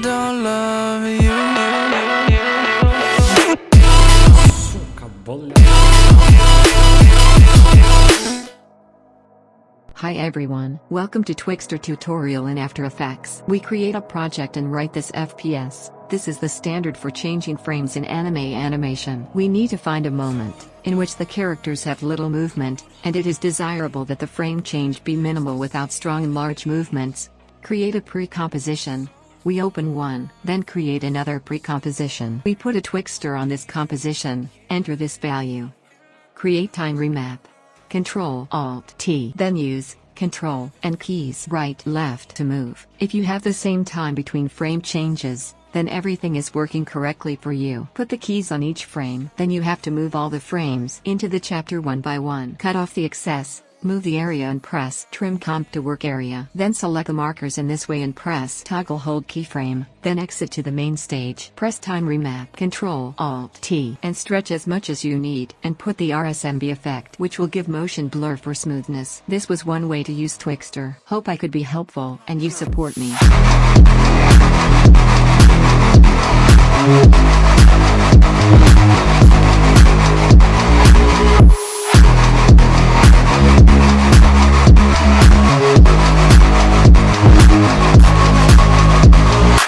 Don't love you Сука, Hi everyone, welcome to Twixtor tutorial in After Effects. We create a project and write this FPS. This is the standard for changing frames in anime animation. We need to find a moment, in which the characters have little movement, and it is desirable that the frame change be minimal without strong and large movements. Create a pre-composition, we open one, then create another pre-composition. We put a Twixtor on this composition, enter this value. Create time remap. Control Alt T. Then use Control and keys right left to move. If you have the same time between frame changes, then everything is working correctly for you. Put the keys on each frame. Then you have to move all the frames into the chapter one by one. Cut off the excess. Move the area and press Trim Comp to work area. Then select the markers in this way and press Toggle Hold Keyframe. Then exit to the main stage. Press Time Remap. Control Alt T and stretch as much as you need and put the RSMB effect which will give motion blur for smoothness. This was one way to use Twixtor. Hope I could be helpful and you support me.